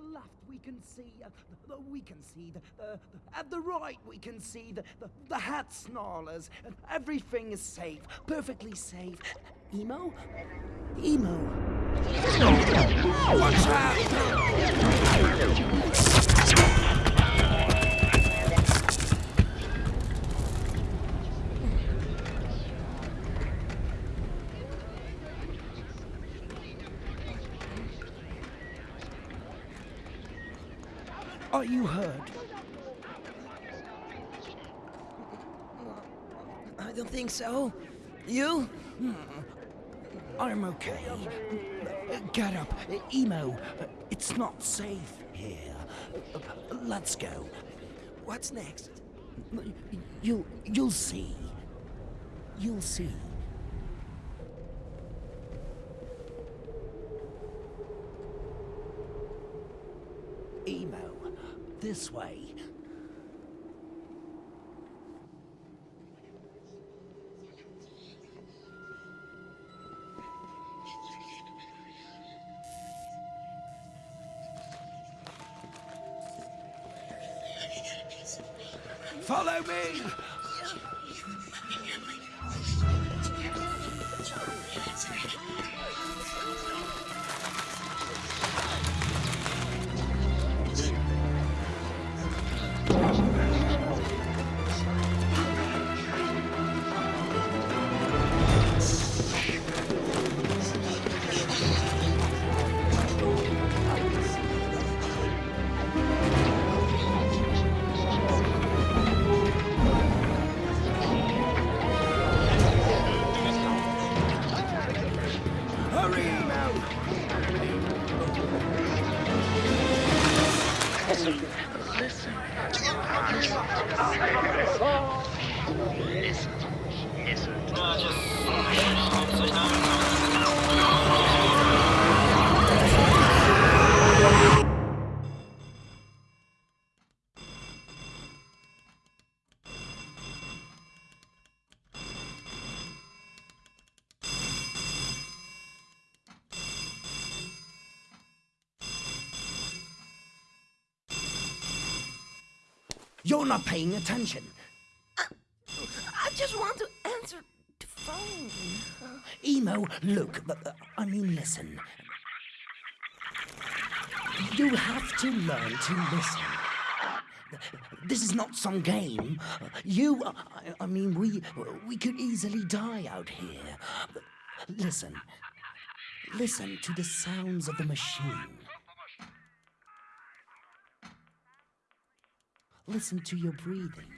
left we can see, uh, the, the, we can see, the, the, at the right we can see the, the, the hat snarlers. Everything is safe, perfectly safe. Emo? Emo. Watch out! Are you hurt? I don't think so. You? I'm okay. Get up. Emo, it's not safe here. Let's go. What's next? You'll, you'll see. You'll see. Emo. This way. Follow me! You're not paying attention. Phone. Emo, look, uh, I mean, listen. You have to learn to listen. This is not some game. You, I, I mean, we, we could easily die out here. Listen. Listen to the sounds of the machine. Listen to your breathing.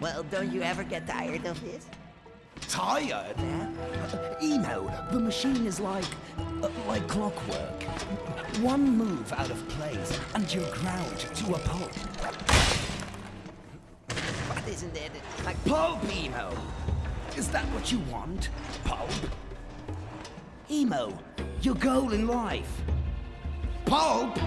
Well, don't you ever get tired of this? Tired? Uh, Emo, the machine is like, uh, like clockwork. One move out of place and you're ground to a pulp. What isn't it? Like Pulp, Emo! Is that what you want? Pulp? Emo, your goal in life. Pulp?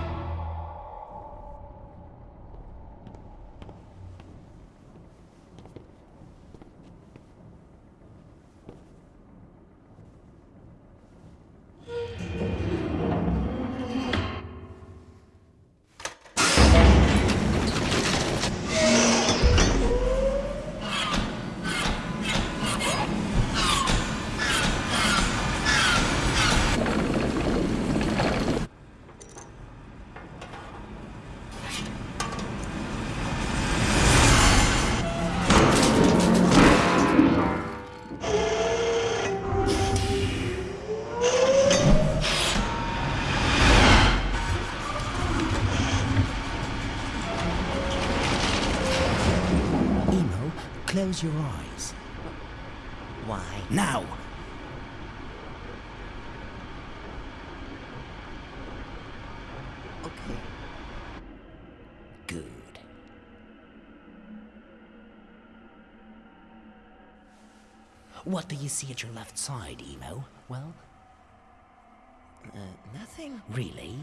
What do you see at your left side, Emo? Well, Uh, nothing. really?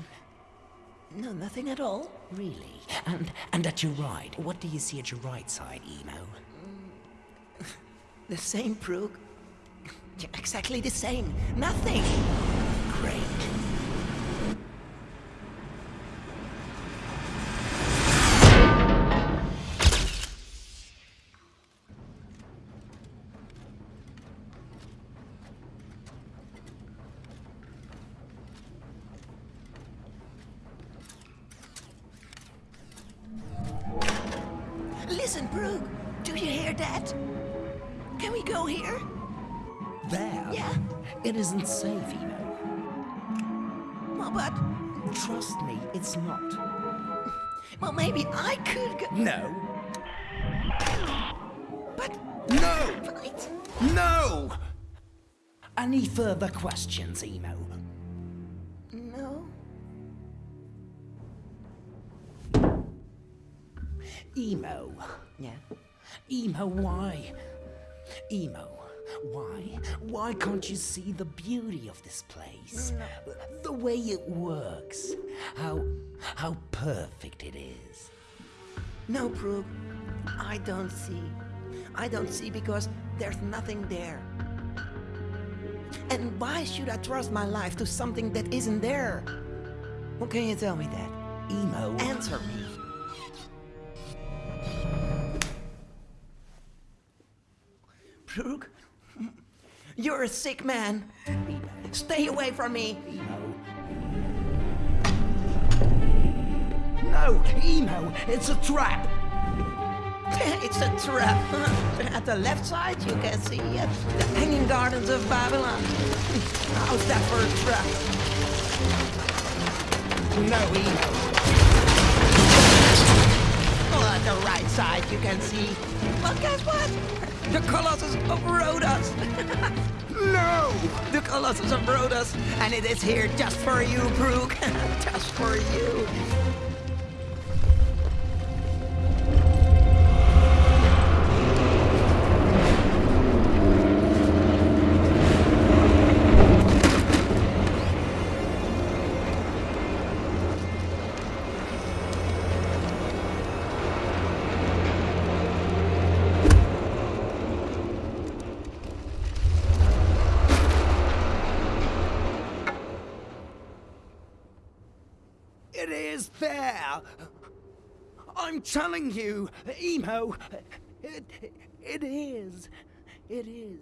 No, nothing at all. Really? And and at your right, what do you see at your right side, Emo? The same, Proog. Exactly the same. Nothing. Great. Do you hear that? Can we go here? There. Yeah. It isn't safe, Emo. Well, but Trust me, it's not. well, maybe I could go. No. But No! but No! Any further questions, Emo? Emo. Yeah. Emo, why? Emo, why? Why can't you see the beauty of this place? The way it works. How how perfect it is. No, Proog. I don't see. I don't see because there's nothing there. And why should I trust my life to something that isn't there? Well, can you tell me that? Emo. Answer me. You're a sick man. Stay away from me. No, Emo, it's a trap. it's a trap. At the left side, you can see uh, the Hanging Gardens of Babylon. How's that for a trap? No, Emo. The right side, you can see. Well, guess what? The Colossus of Rhodos. No! The Colossus of Rhodos, and it is here just for you, Proog. just for you. Is there! I'm telling you, Emo, it, it is. It is.